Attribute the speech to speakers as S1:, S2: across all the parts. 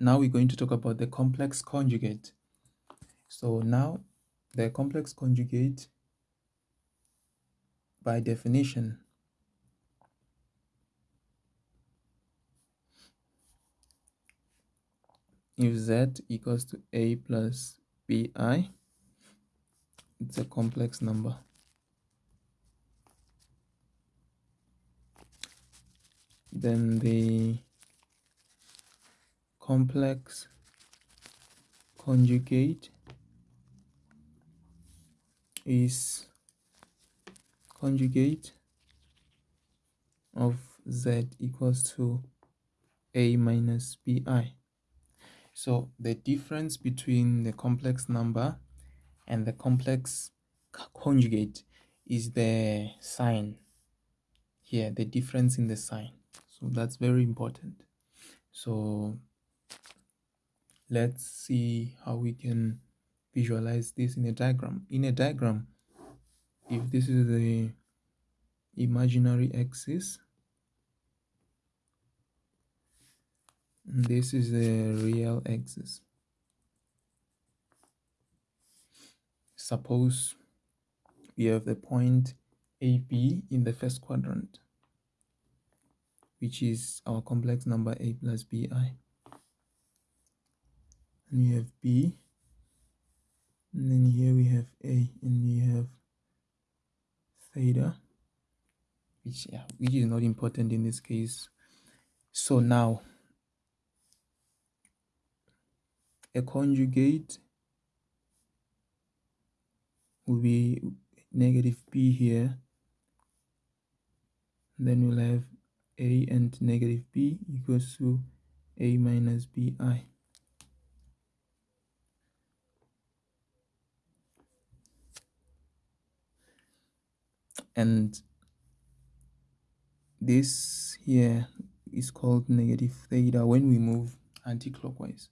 S1: now we're going to talk about the complex conjugate. So now the complex conjugate by definition if z equals to a plus bi it's a complex number. Then the complex conjugate is conjugate of z equals to a minus bi. So the difference between the complex number and the complex conjugate is the sign here, the difference in the sign. So that's very important. So let's see how we can visualize this in a diagram. In a diagram, if this is the imaginary axis, this is the real axis. Suppose we have the point AB in the first quadrant, which is our complex number A plus BI. And we have B, and then here we have A, and we have theta, which, yeah, which is not important in this case. So now, a conjugate will be negative b here. Then we'll have a and negative b equals to a minus bi and this here is called negative theta. When we move anti-clockwise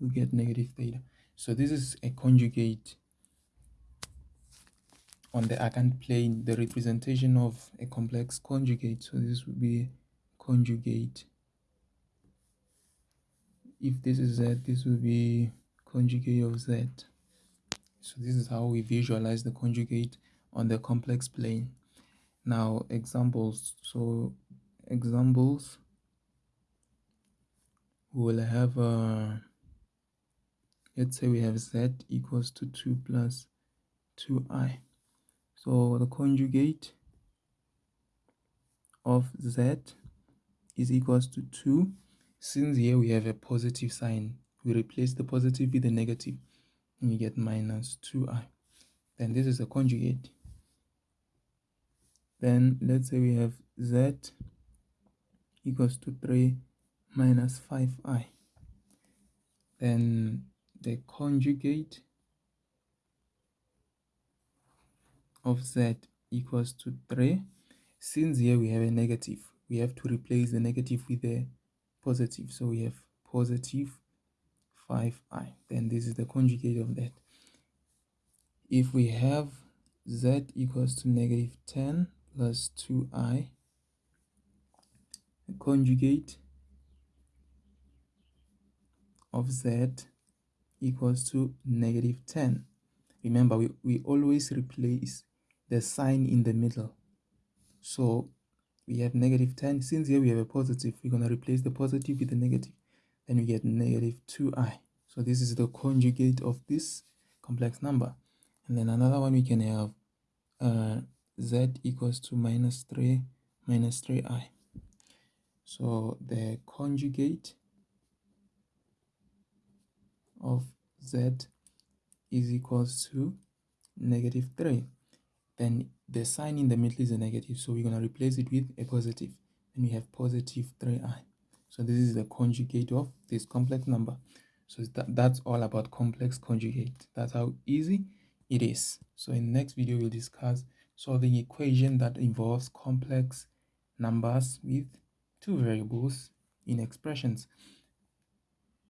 S1: we get negative theta. So this is a conjugate on the Argand plane the representation of a complex conjugate. So this would be conjugate. If this is z this will be conjugate of z. So this is how we visualize the conjugate on the complex plane. Now examples so examples we will have uh, let's say we have z equals to 2 plus 2i so the conjugate of z is equals to 2 since here we have a positive sign we replace the positive with the negative and we get minus 2i then this is the conjugate then let's say we have z equals to 3 minus 5i then the conjugate of z equals to 3 since here we have a negative we have to replace the negative with a positive. So we have positive 5i then this is the conjugate of that. If we have z equals to negative 10 plus 2i conjugate of z equals to negative 10 remember we, we always replace the sign in the middle. So we have negative 10 since here we have a positive we're going to replace the positive with the negative. Then we get negative 2i so this is the conjugate of this complex number. And then another one we can have uh, z equals to minus 3 minus 3i so the conjugate of z is equals to negative 3 then the sign in the middle is a negative so we're going to replace it with a positive. and we have positive 3i so this is the conjugate of this complex number. So that, that's all about complex conjugate. That's how easy it is. So in the next video we'll discuss solving equation that involves complex numbers with two variables in expressions